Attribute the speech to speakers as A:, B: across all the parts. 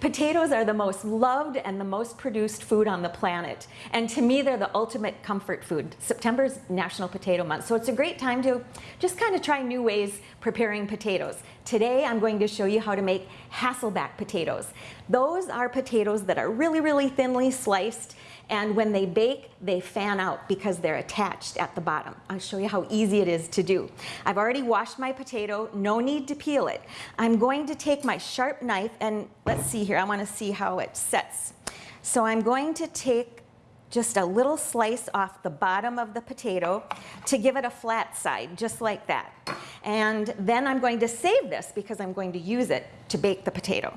A: Potatoes are the most loved and the most produced food on the planet. And to me, they're the ultimate comfort food. September's National Potato Month, so it's a great time to just kind of try new ways preparing potatoes. Today, I'm going to show you how to make Hasselback potatoes. Those are potatoes that are really, really thinly sliced and when they bake, they fan out because they're attached at the bottom. I'll show you how easy it is to do. I've already washed my potato, no need to peel it. I'm going to take my sharp knife and let's see here, I wanna see how it sets. So I'm going to take just a little slice off the bottom of the potato to give it a flat side, just like that. And then I'm going to save this because I'm going to use it to bake the potato.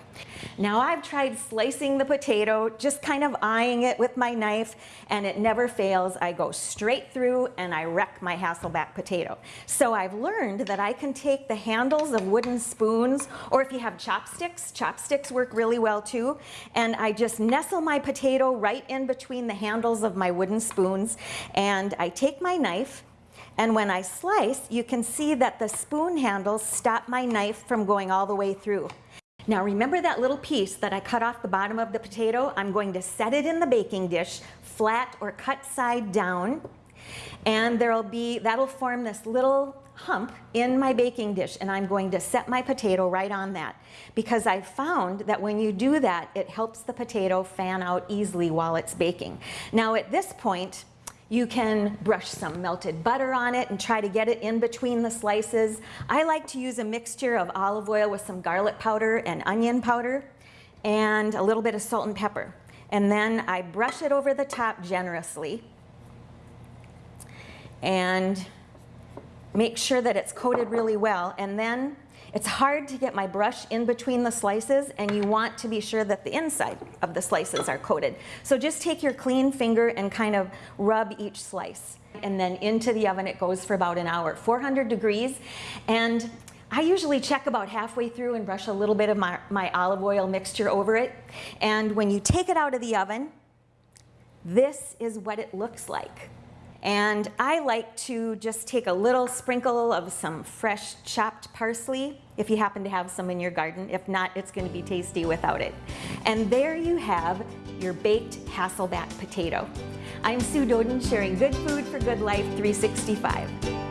A: Now I've tried slicing the potato, just kind of eyeing it with my knife, and it never fails. I go straight through and I wreck my Hasselback potato. So I've learned that I can take the handles of wooden spoons, or if you have chopsticks, chopsticks work really well too, and I just nestle my potato right in between the handles of my wooden spoons, and I take my knife, and when I slice, you can see that the spoon handles stop my knife from going all the way through. Now remember that little piece that I cut off the bottom of the potato? I'm going to set it in the baking dish, flat or cut side down, and there'll be, that'll form this little hump in my baking dish and I'm going to set my potato right on that because I've found that when you do that it helps the potato fan out easily while it's baking. Now at this point you can brush some melted butter on it and try to get it in between the slices. I like to use a mixture of olive oil with some garlic powder and onion powder and a little bit of salt and pepper. And then I brush it over the top generously and make sure that it's coated really well. And then it's hard to get my brush in between the slices and you want to be sure that the inside of the slices are coated. So just take your clean finger and kind of rub each slice. And then into the oven it goes for about an hour, 400 degrees. And I usually check about halfway through and brush a little bit of my, my olive oil mixture over it. And when you take it out of the oven, this is what it looks like. And I like to just take a little sprinkle of some fresh chopped parsley, if you happen to have some in your garden. If not, it's gonna be tasty without it. And there you have your baked Hasselback potato. I'm Sue Doeden sharing good food for good life 365.